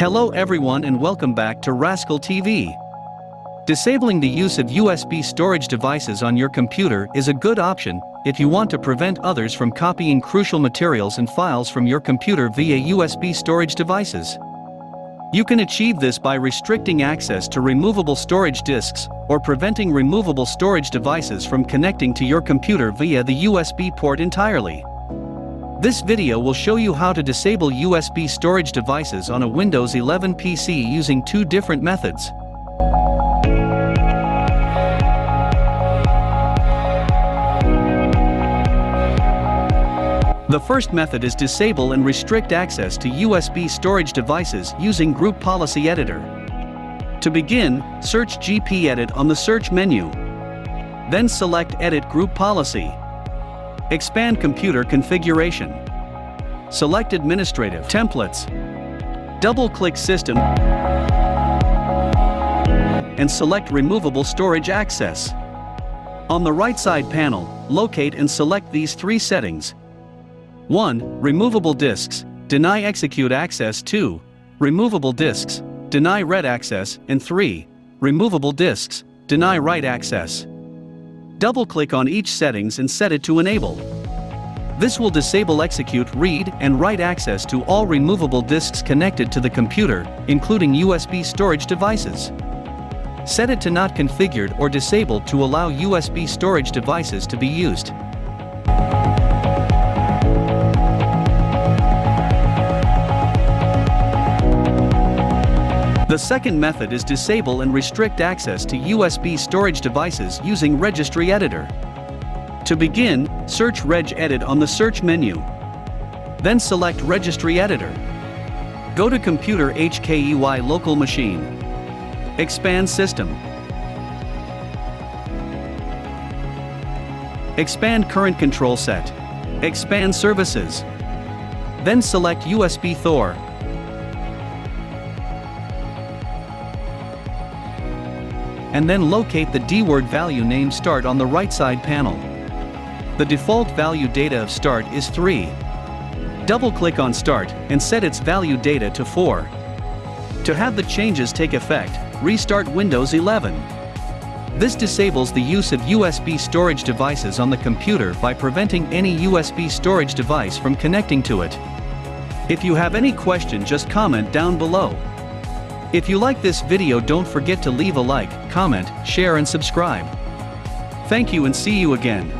Hello everyone and welcome back to Rascal TV. Disabling the use of USB storage devices on your computer is a good option if you want to prevent others from copying crucial materials and files from your computer via USB storage devices. You can achieve this by restricting access to removable storage disks or preventing removable storage devices from connecting to your computer via the USB port entirely. This video will show you how to disable USB storage devices on a Windows 11 PC using two different methods. The first method is disable and restrict access to USB storage devices using Group Policy Editor. To begin, search GPEdit on the search menu. Then select Edit Group Policy. Expand Computer Configuration. Select Administrative Templates. Double-click System and select Removable Storage Access. On the right side panel, locate and select these three settings. 1. Removable disks, deny execute access 2. Removable disks, deny read access and 3. Removable disks, deny write access. Double-click on each settings and set it to enable. This will disable execute read and write access to all removable disks connected to the computer, including USB storage devices. Set it to not configured or disabled to allow USB storage devices to be used. The second method is disable and restrict access to USB storage devices using Registry Editor. To begin, search regedit on the search menu. Then select Registry Editor. Go to Computer HKEY Local Machine. Expand System. Expand Current Control Set. Expand Services. Then select USBSTOR. And then locate the DWORD value name start on the right side panel. The default value data of start is 3. Double-click on start and set its value data to 4. To have the changes take effect, restart Windows 11. This disables the use of USB storage devices on the computer by preventing any USB storage device from connecting to it. If you have any question just comment down below. If you like this video don't forget to leave a like, comment, share and subscribe. Thank you and see you again.